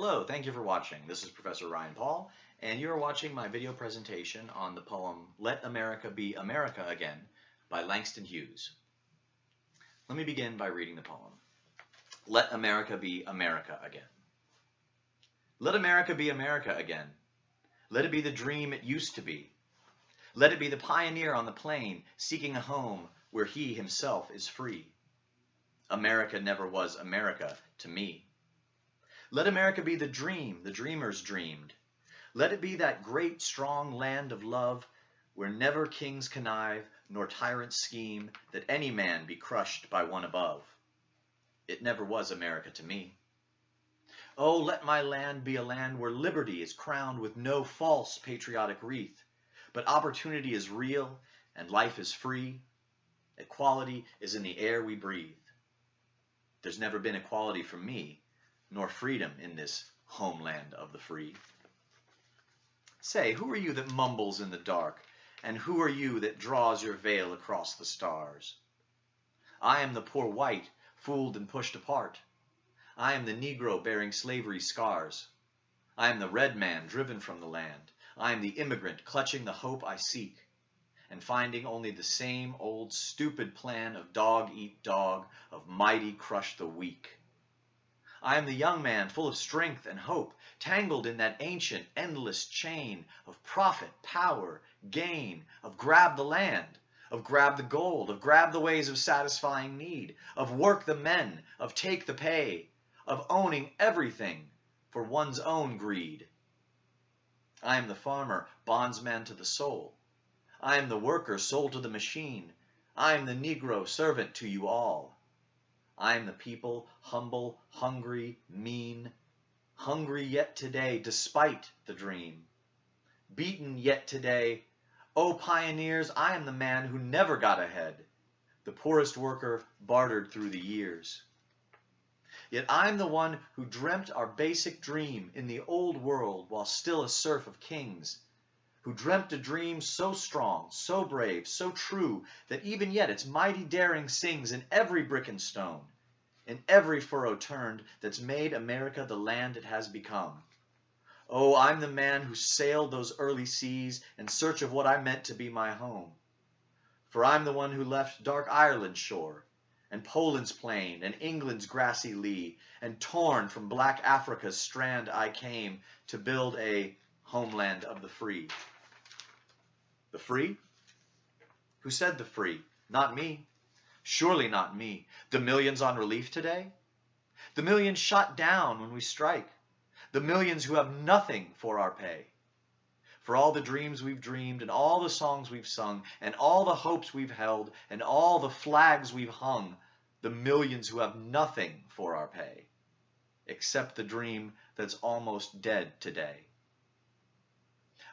Hello, thank you for watching. This is Professor Ryan Paul, and you're watching my video presentation on the poem Let America Be America Again by Langston Hughes. Let me begin by reading the poem. Let America be America again. Let America be America again. Let it be the dream it used to be. Let it be the pioneer on the plain seeking a home where he himself is free. America never was America to me. Let America be the dream the dreamers dreamed. Let it be that great strong land of love where never kings connive nor tyrants scheme that any man be crushed by one above. It never was America to me. Oh, let my land be a land where liberty is crowned with no false patriotic wreath, but opportunity is real and life is free. Equality is in the air we breathe. There's never been equality for me, nor freedom in this homeland of the free. Say, who are you that mumbles in the dark, and who are you that draws your veil across the stars? I am the poor white, fooled and pushed apart. I am the Negro bearing slavery scars. I am the red man driven from the land. I am the immigrant clutching the hope I seek, and finding only the same old stupid plan of dog eat dog, of mighty crush the weak. I am the young man full of strength and hope, tangled in that ancient, endless chain of profit, power, gain, of grab the land, of grab the gold, of grab the ways of satisfying need, of work the men, of take the pay, of owning everything for one's own greed. I am the farmer, bondsman to the soul. I am the worker, sold to the machine. I am the Negro, servant to you all. I am the people, humble, hungry, mean, hungry yet today, despite the dream. Beaten yet today, O pioneers, I am the man who never got ahead, the poorest worker bartered through the years. Yet I'm the one who dreamt our basic dream in the old world while still a serf of kings, who dreamt a dream so strong, so brave, so true, that even yet its mighty daring sings in every brick and stone, in every furrow turned, that's made America the land it has become. Oh, I'm the man who sailed those early seas in search of what I meant to be my home. For I'm the one who left dark Ireland's shore, and Poland's plain, and England's grassy lea, and torn from black Africa's strand I came to build a homeland of the free. The free? Who said the free? Not me. Surely not me. The millions on relief today? The millions shot down when we strike. The millions who have nothing for our pay. For all the dreams we've dreamed, and all the songs we've sung, and all the hopes we've held, and all the flags we've hung, the millions who have nothing for our pay, except the dream that's almost dead today.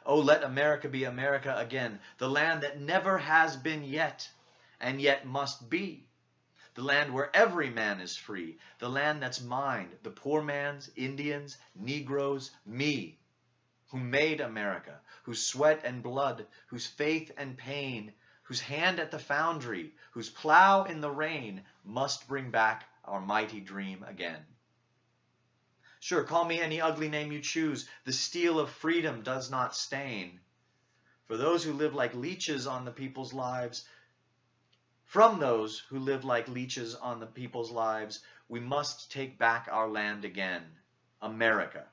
Oh, let America be America again, the land that never has been yet, and yet must be. The land where every man is free, the land that's mine, the poor man's, Indians, Negroes, me, who made America, whose sweat and blood, whose faith and pain, whose hand at the foundry, whose plow in the rain, must bring back our mighty dream again. Sure, call me any ugly name you choose. The steel of freedom does not stain. For those who live like leeches on the people's lives, from those who live like leeches on the people's lives, we must take back our land again. America.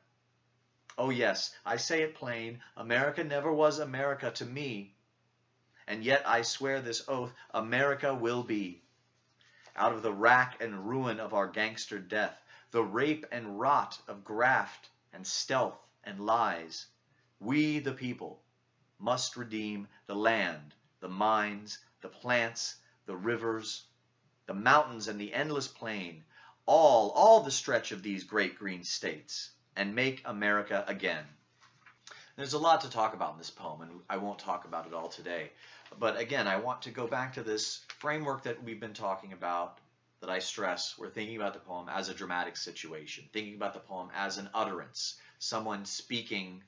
Oh yes, I say it plain, America never was America to me. And yet I swear this oath, America will be. Out of the rack and ruin of our gangster death, the rape and rot of graft and stealth and lies. We, the people, must redeem the land, the mines, the plants, the rivers, the mountains and the endless plain, all, all the stretch of these great green states, and make America again. There's a lot to talk about in this poem, and I won't talk about it all today. But again, I want to go back to this framework that we've been talking about that I stress, we're thinking about the poem as a dramatic situation, thinking about the poem as an utterance, someone speaking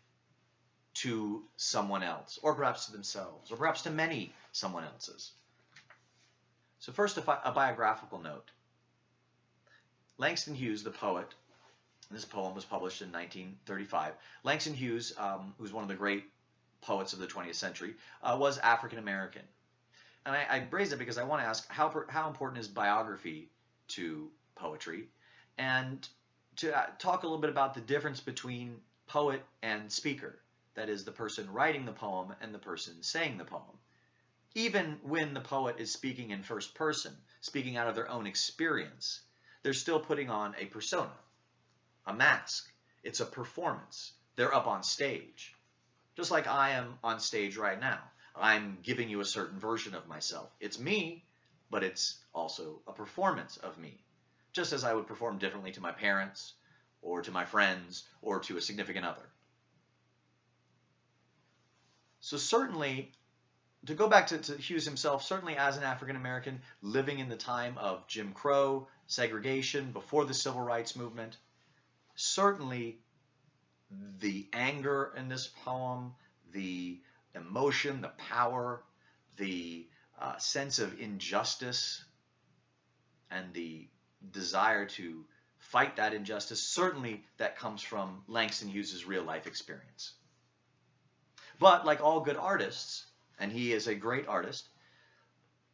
to someone else, or perhaps to themselves, or perhaps to many someone else's. So first, a, a biographical note. Langston Hughes, the poet, This poem was published in 1935. Langston Hughes, um, who's one of the great poets of the 20th century, uh, was African American. And I, I raise it because I want to ask how, how important is biography to poetry? And to uh, talk a little bit about the difference between poet and speaker. That is, the person writing the poem and the person saying the poem. Even when the poet is speaking in first person, speaking out of their own experience, they're still putting on a persona, a mask. It's a performance. They're up on stage. Just like I am on stage right now. I'm giving you a certain version of myself. It's me, but it's also a performance of me. Just as I would perform differently to my parents, or to my friends, or to a significant other. So certainly, to go back to, to Hughes himself, certainly as an African American living in the time of Jim Crow, segregation, before the Civil Rights Movement, certainly the anger in this poem, the emotion, the power, the uh, sense of injustice, and the desire to fight that injustice, certainly that comes from Langston Hughes' real life experience. But like all good artists, and he is a great artist,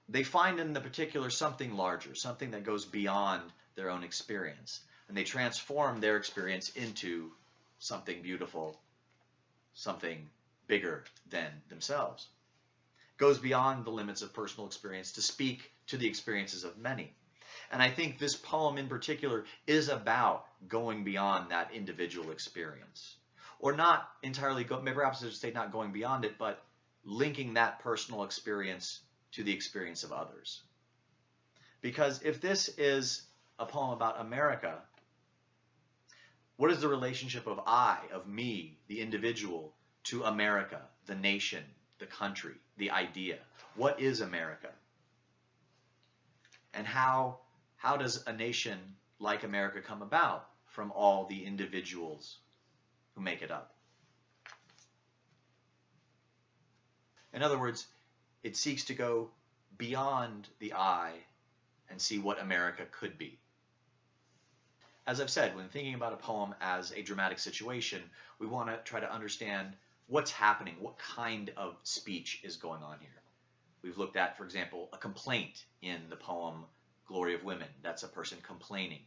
they find in the particular something larger, something that goes beyond their own experience. And they transform their experience into something beautiful, something bigger than themselves. Goes beyond the limits of personal experience to speak to the experiences of many. And I think this poem in particular is about going beyond that individual experience. Or not entirely, go, maybe perhaps I should say not going beyond it, but linking that personal experience to the experience of others. Because if this is a poem about America, what is the relationship of I, of me, the individual, to America, the nation, the country, the idea? What is America? And how, how does a nation like America come about from all the individuals who make it up? In other words, it seeks to go beyond the I and see what America could be. As I've said, when thinking about a poem as a dramatic situation, we want to try to understand what's happening, what kind of speech is going on here. We've looked at, for example, a complaint in the poem Glory of Women. That's a person complaining.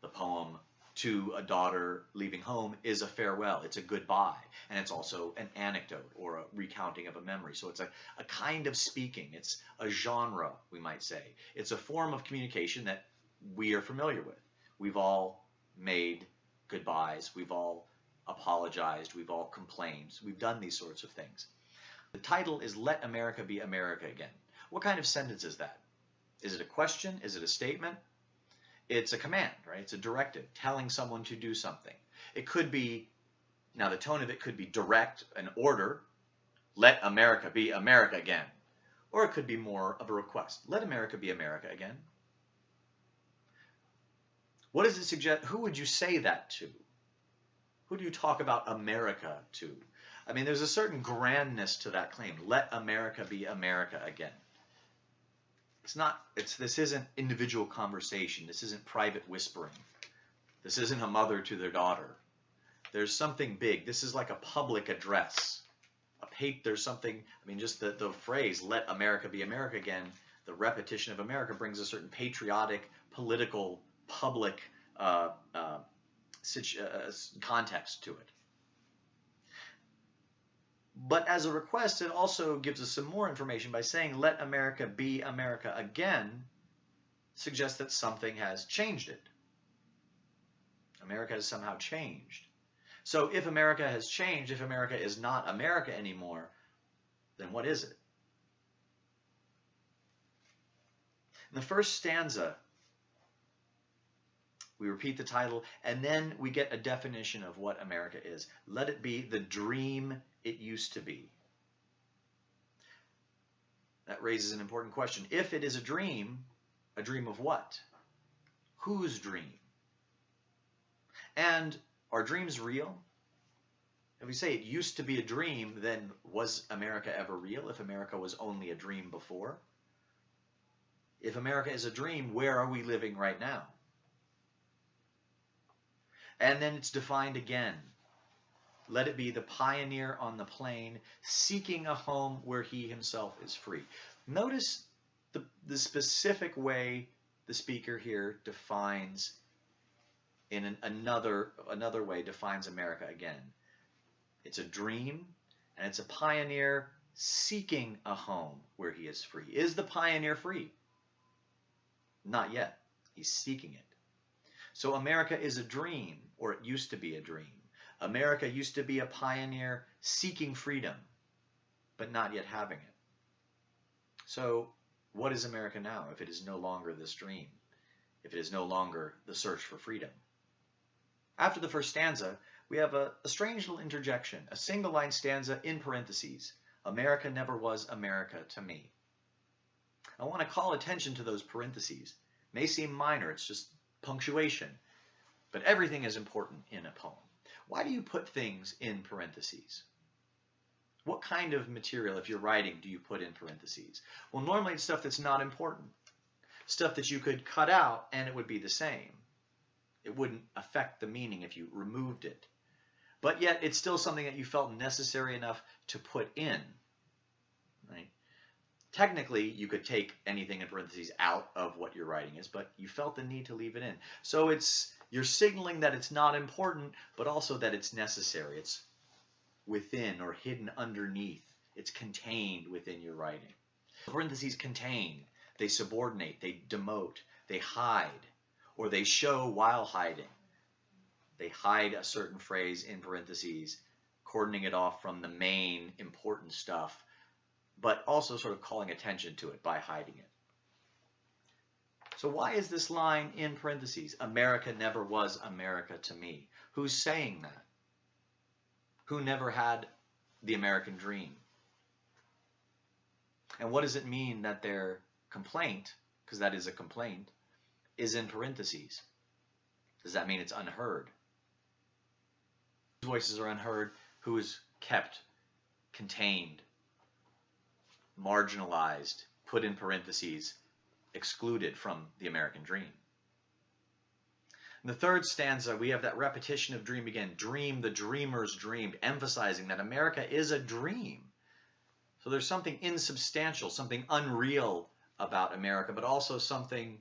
The poem to a daughter leaving home is a farewell. It's a goodbye. And it's also an anecdote or a recounting of a memory. So it's a, a kind of speaking. It's a genre, we might say. It's a form of communication that we are familiar with. We've all made goodbyes. We've all apologized. We've all complained. We've done these sorts of things. The title is Let America Be America Again. What kind of sentence is that? Is it a question? Is it a statement? It's a command, right? It's a directive telling someone to do something. It could be, now the tone of it could be direct, an order, let America be America again. Or it could be more of a request, let America be America again. What does it suggest? Who would you say that to? Who do you talk about America to? I mean, there's a certain grandness to that claim. Let America be America again. It's not, it's, this isn't individual conversation. This isn't private whispering. This isn't a mother to their daughter. There's something big. This is like a public address. A pay, there's something, I mean, just the, the phrase, let America be America again, the repetition of America brings a certain patriotic, political, public uh, uh, uh context to it. But as a request, it also gives us some more information by saying, let America be America again, suggests that something has changed it. America has somehow changed. So if America has changed, if America is not America anymore, then what is it? In the first stanza, we repeat the title, and then we get a definition of what America is. Let it be the dream it used to be. That raises an important question. If it is a dream, a dream of what? Whose dream? And are dreams real? If we say it used to be a dream, then was America ever real if America was only a dream before? If America is a dream, where are we living right now? And then it's defined again. Let it be the pioneer on the plain, seeking a home where he himself is free. Notice the, the specific way the speaker here defines in an, another another way defines America again. It's a dream and it's a pioneer seeking a home where he is free. Is the pioneer free? Not yet. He's seeking it. So America is a dream, or it used to be a dream. America used to be a pioneer seeking freedom, but not yet having it. So what is America now if it is no longer this dream? If it is no longer the search for freedom? After the first stanza, we have a, a strange little interjection, a single line stanza in parentheses. America never was America to me. I want to call attention to those parentheses. May seem minor, it's just punctuation, but everything is important in a poem. Why do you put things in parentheses? What kind of material, if you're writing, do you put in parentheses? Well, normally it's stuff that's not important. Stuff that you could cut out and it would be the same. It wouldn't affect the meaning if you removed it but yet it's still something that you felt necessary enough to put in. Technically, you could take anything in parentheses out of what your writing is, but you felt the need to leave it in. So it's you're signaling that it's not important, but also that it's necessary. It's within or hidden underneath. It's contained within your writing. Parentheses contain, they subordinate, they demote, they hide, or they show while hiding. They hide a certain phrase in parentheses, cordoning it off from the main important stuff, but also sort of calling attention to it by hiding it. So why is this line in parentheses? America never was America to me. Who's saying that? Who never had the American dream? And what does it mean that their complaint, because that is a complaint, is in parentheses? Does that mean it's unheard? Whose voices are unheard, who is kept, contained, marginalized, put in parentheses, excluded from the American dream. In the third stanza, we have that repetition of dream again. Dream, the dreamers dreamed, emphasizing that America is a dream. So there's something insubstantial, something unreal about America, but also something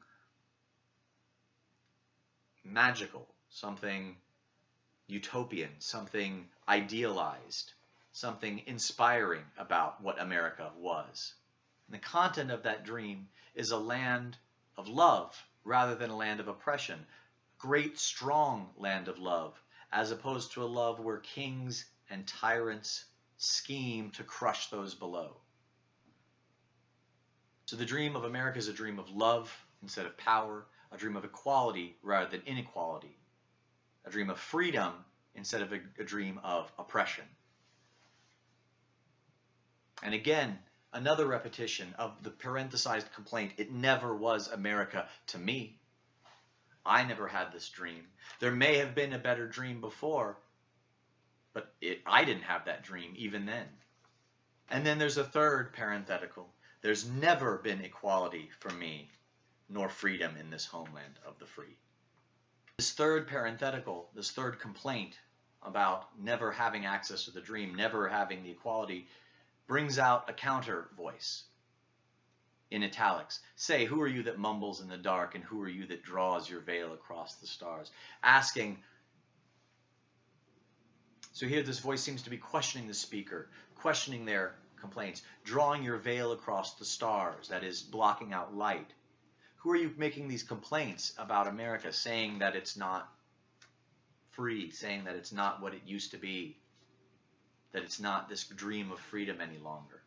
magical, something utopian, something idealized, something inspiring about what America was. And the content of that dream is a land of love rather than a land of oppression. Great, strong land of love, as opposed to a love where kings and tyrants scheme to crush those below. So the dream of America is a dream of love instead of power, a dream of equality rather than inequality, a dream of freedom instead of a, a dream of oppression. And again, another repetition of the parenthesized complaint, it never was America to me. I never had this dream. There may have been a better dream before, but it, I didn't have that dream even then. And then there's a third parenthetical. There's never been equality for me, nor freedom in this homeland of the free. This third parenthetical, this third complaint about never having access to the dream, never having the equality, brings out a counter voice in italics. Say, who are you that mumbles in the dark, and who are you that draws your veil across the stars? Asking. So here this voice seems to be questioning the speaker, questioning their complaints, drawing your veil across the stars, that is, blocking out light. Who are you making these complaints about America, saying that it's not free, saying that it's not what it used to be, that it's not this dream of freedom any longer?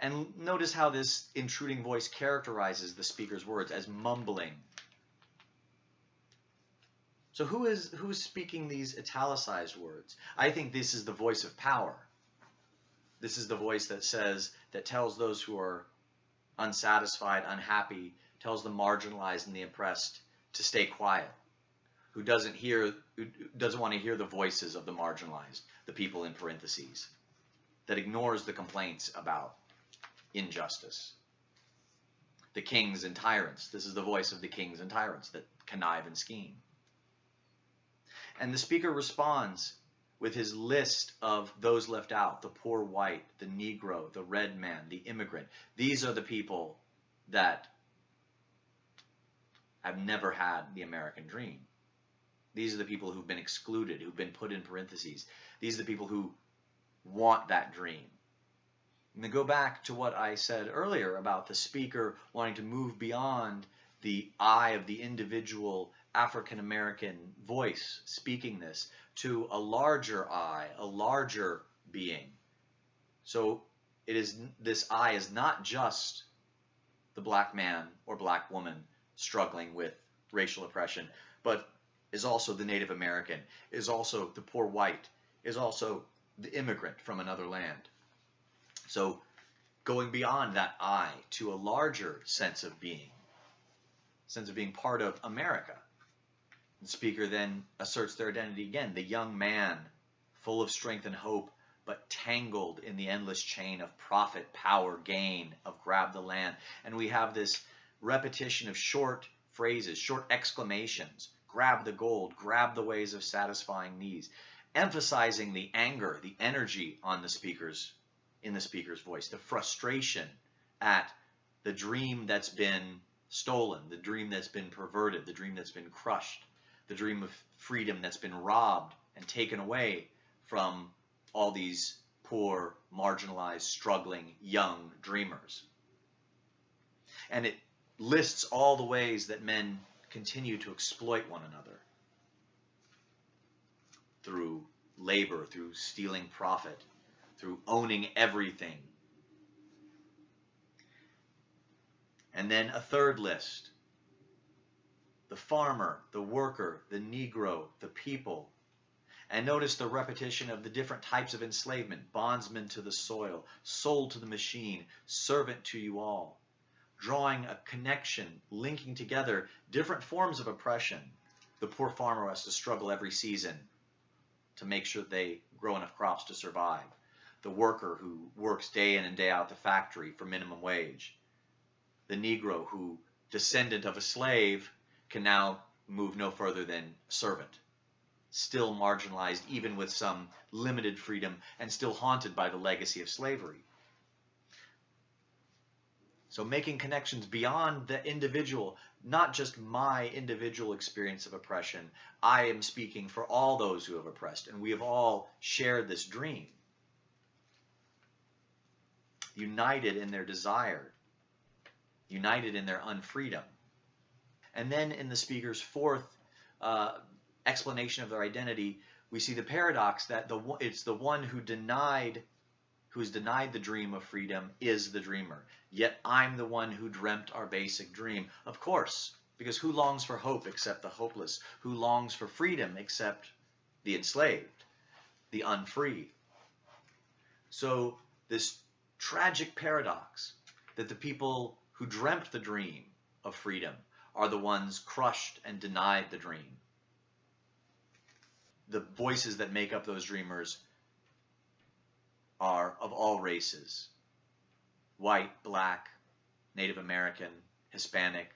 And notice how this intruding voice characterizes the speaker's words as mumbling. So who is who's speaking these italicized words? I think this is the voice of power. This is the voice that says that tells those who are unsatisfied, unhappy, tells the marginalized and the oppressed to stay quiet, who doesn't hear, who doesn't want to hear the voices of the marginalized, the people in parentheses, that ignores the complaints about injustice. The kings and tyrants. This is the voice of the kings and tyrants that connive and scheme. And the speaker responds with his list of those left out the poor white, the Negro, the red man, the immigrant. These are the people that have never had the American dream. These are the people who've been excluded, who've been put in parentheses. These are the people who want that dream. And to go back to what I said earlier about the speaker wanting to move beyond the I of the individual African American voice speaking this to a larger I, a larger being. So it is this I is not just the black man or black woman struggling with racial oppression, but is also the Native American, is also the poor white, is also the immigrant from another land. So going beyond that I to a larger sense of being, sense of being part of America. The speaker then asserts their identity again, the young man, full of strength and hope, but tangled in the endless chain of profit, power, gain, of grab the land. And we have this repetition of short phrases, short exclamations, grab the gold, grab the ways of satisfying needs, emphasizing the anger, the energy on the speaker's in the speaker's voice, the frustration at the dream that's been stolen, the dream that's been perverted, the dream that's been crushed, the dream of freedom that's been robbed and taken away from all these poor, marginalized, struggling, young dreamers. And it lists all the ways that men continue to exploit one another through labor, through stealing profit, through owning everything. And then a third list the farmer, the worker, the Negro, the people. And notice the repetition of the different types of enslavement bondsman to the soil, sold to the machine, servant to you all. Drawing a connection, linking together different forms of oppression. The poor farmer has to struggle every season to make sure they grow enough crops to survive. The worker who works day in and day out the factory for minimum wage. The Negro who, descendant of a slave, can now move no further than servant. Still marginalized, even with some limited freedom, and still haunted by the legacy of slavery. So making connections beyond the individual, not just my individual experience of oppression. I am speaking for all those who have oppressed, and we have all shared this dream. United in their desire, united in their unfreedom. And then in the speaker's fourth uh, explanation of their identity, we see the paradox that the it's the one who denied who's denied the dream of freedom is the dreamer. Yet I'm the one who dreamt our basic dream. Of course, because who longs for hope except the hopeless? Who longs for freedom except the enslaved, the unfree? So this tragic paradox that the people who dreamt the dream of freedom are the ones crushed and denied the dream. The voices that make up those dreamers are of all races white, black, Native American, Hispanic.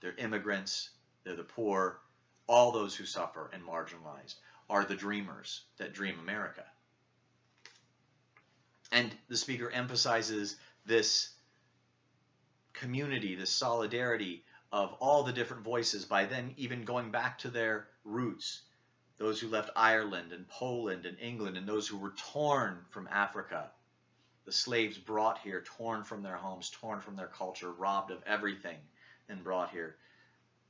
They're immigrants, they're the poor, all those who suffer and marginalized are the dreamers that dream America. And the speaker emphasizes this community, this solidarity of all the different voices by then even going back to their roots. Those who left Ireland and Poland and England and those who were torn from Africa. The slaves brought here, torn from their homes, torn from their culture, robbed of everything and brought here.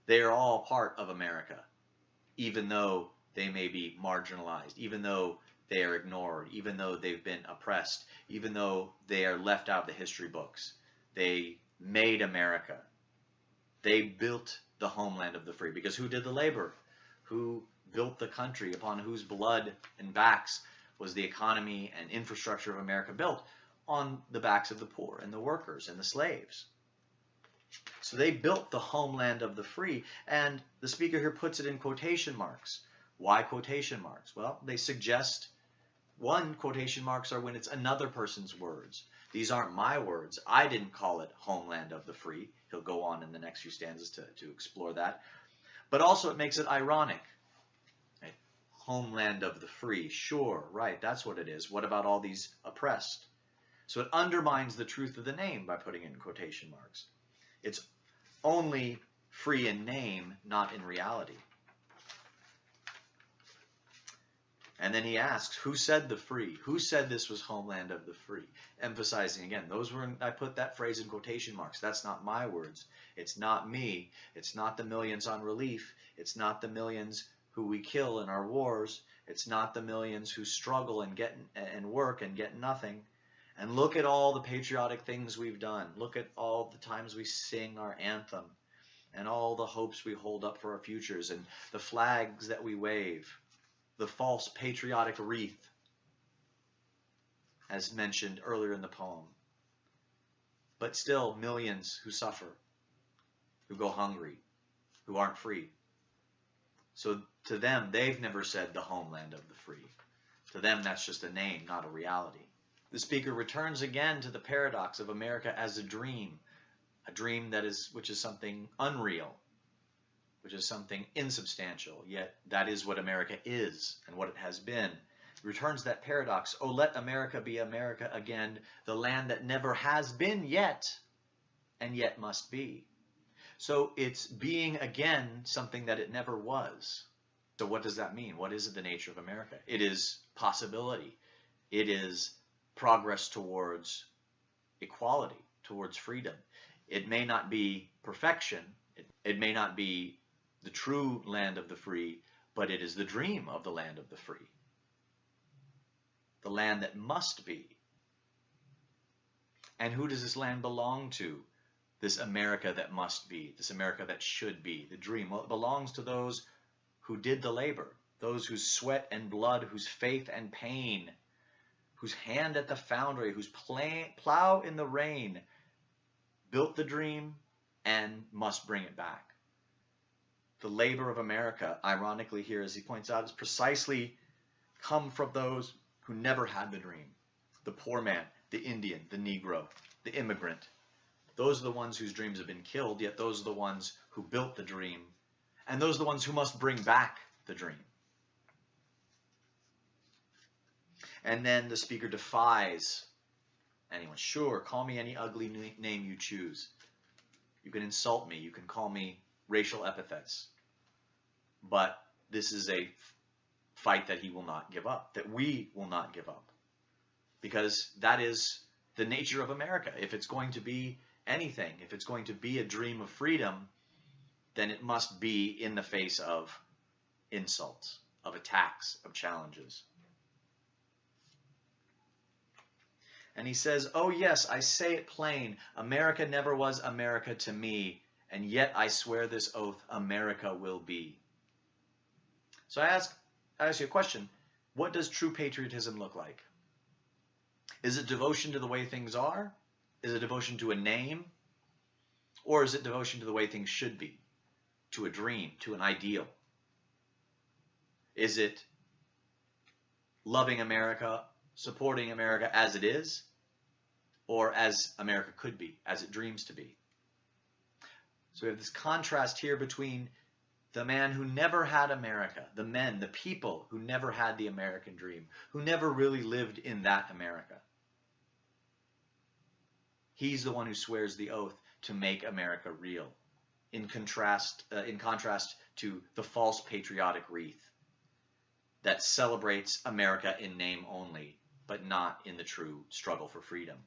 They are all part of America, even though they may be marginalized, even though they are ignored, even though they've been oppressed, even though they are left out of the history books. They made America. They built the homeland of the free because who did the labor? Who built the country upon whose blood and backs was the economy and infrastructure of America built? On the backs of the poor and the workers and the slaves. So they built the homeland of the free, and the speaker here puts it in quotation marks. Why quotation marks? Well, they suggest one quotation marks are when it's another person's words. These aren't my words. I didn't call it homeland of the free. He'll go on in the next few stanzas to, to explore that. But also it makes it ironic. Homeland of the free. Sure, right, that's what it is. What about all these oppressed? So it undermines the truth of the name by putting in quotation marks. It's only free in name, not in reality. And then he asks, who said the free? Who said this was homeland of the free? Emphasizing again, those were, I put that phrase in quotation marks. That's not my words. It's not me. It's not the millions on relief. It's not the millions who we kill in our wars. It's not the millions who struggle and get and work and get nothing. And look at all the patriotic things we've done. Look at all the times we sing our anthem and all the hopes we hold up for our futures and the flags that we wave the false patriotic wreath, as mentioned earlier in the poem. But still, millions who suffer, who go hungry, who aren't free. So to them, they've never said the homeland of the free. To them, that's just a name, not a reality. The speaker returns again to the paradox of America as a dream, a dream that is, which is something unreal, which is something insubstantial, yet that is what America is and what it has been. Returns that paradox, oh, let America be America again, the land that never has been yet, and yet must be. So it's being again something that it never was. So what does that mean? What is the nature of America? It is possibility. It is progress towards equality, towards freedom. It may not be perfection. It, it may not be the true land of the free, but it is the dream of the land of the free. The land that must be. And who does this land belong to? This America that must be, this America that should be, the dream. Well, belongs to those who did the labor, those whose sweat and blood, whose faith and pain, whose hand at the foundry, whose plow in the rain built the dream and must bring it back the labor of America, ironically here, as he points out, is precisely come from those who never had the dream. The poor man, the Indian, the Negro, the immigrant. Those are the ones whose dreams have been killed, yet those are the ones who built the dream. And those are the ones who must bring back the dream. And then the speaker defies anyone. Sure, call me any ugly name you choose. You can insult me. You can call me racial epithets. But this is a fight that he will not give up, that we will not give up. Because that is the nature of America. If it's going to be anything, if it's going to be a dream of freedom, then it must be in the face of insults, of attacks, of challenges. And he says, Oh, yes, I say it plain. America never was America to me, and yet I swear this oath America will be. So I ask, I ask you a question. What does true patriotism look like? Is it devotion to the way things are? Is it devotion to a name? Or is it devotion to the way things should be? To a dream, to an ideal? Is it loving America, supporting America as it is, or as America could be, as it dreams to be? So we have this contrast here between the man who never had America, the men, the people who never had the American dream, who never really lived in that America. He's the one who swears the oath to make America real, in contrast, uh, in contrast to the false patriotic wreath that celebrates America in name only, but not in the true struggle for freedom.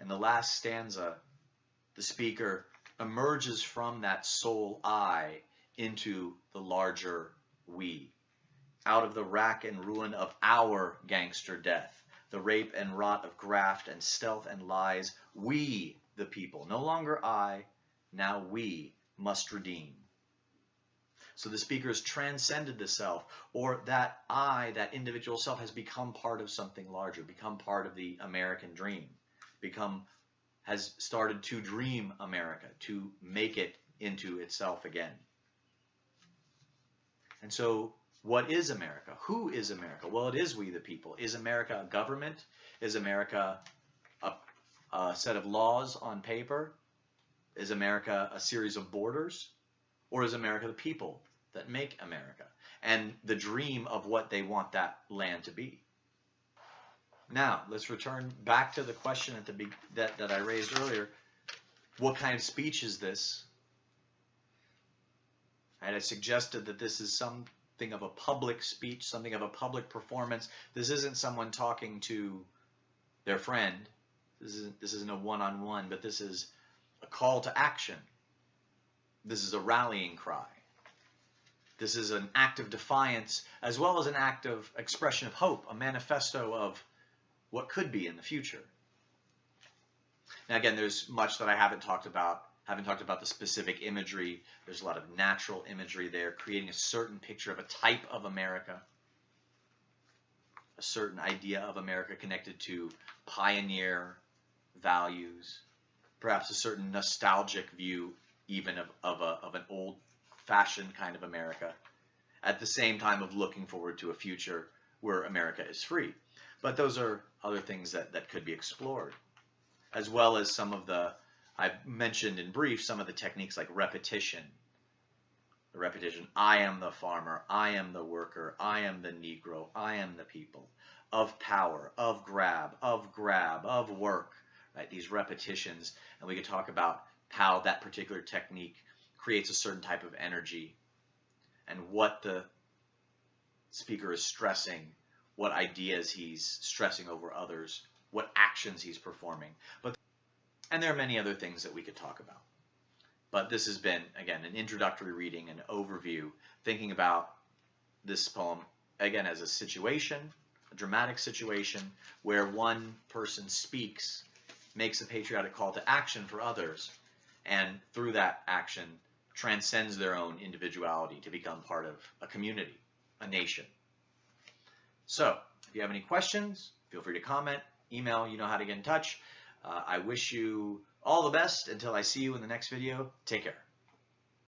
And the last stanza, the speaker emerges from that sole I into the larger we. Out of the rack and ruin of our gangster death, the rape and rot of graft and stealth and lies, we, the people, no longer I, now we must redeem. So the speaker has transcended the self, or that I, that individual self, has become part of something larger, become part of the American dream, become has started to dream America, to make it into itself again. And so, what is America? Who is America? Well, it is we the people. Is America a government? Is America a, a set of laws on paper? Is America a series of borders? Or is America the people that make America? And the dream of what they want that land to be. Now, let's return back to the question at the that, that I raised earlier. What kind of speech is this? And I suggested that this is something of a public speech, something of a public performance. This isn't someone talking to their friend. This isn't, this isn't a one-on-one, -on -one, but this is a call to action. This is a rallying cry. This is an act of defiance as well as an act of expression of hope, a manifesto of what could be in the future. Now again, there's much that I haven't talked about. Haven't talked about the specific imagery. There's a lot of natural imagery there, creating a certain picture of a type of America, a certain idea of America connected to pioneer values, perhaps a certain nostalgic view even of, of, a, of an old-fashioned kind of America, at the same time of looking forward to a future where America is free. But those are other things that, that could be explored, as well as some of the, I've mentioned in brief, some of the techniques like repetition. The repetition, I am the farmer, I am the worker, I am the Negro, I am the people, of power, of grab, of grab, of work, right? These repetitions, and we could talk about how that particular technique creates a certain type of energy and what the speaker is stressing what ideas he's stressing over others, what actions he's performing. But and there are many other things that we could talk about. But this has been again an introductory reading, an overview, thinking about this poem again as a situation, a dramatic situation where one person speaks, makes a patriotic call to action for others, and through that action transcends their own individuality to become part of a community, a nation. So if you have any questions, feel free to comment, email, you know how to get in touch. Uh, I wish you all the best until I see you in the next video. Take care.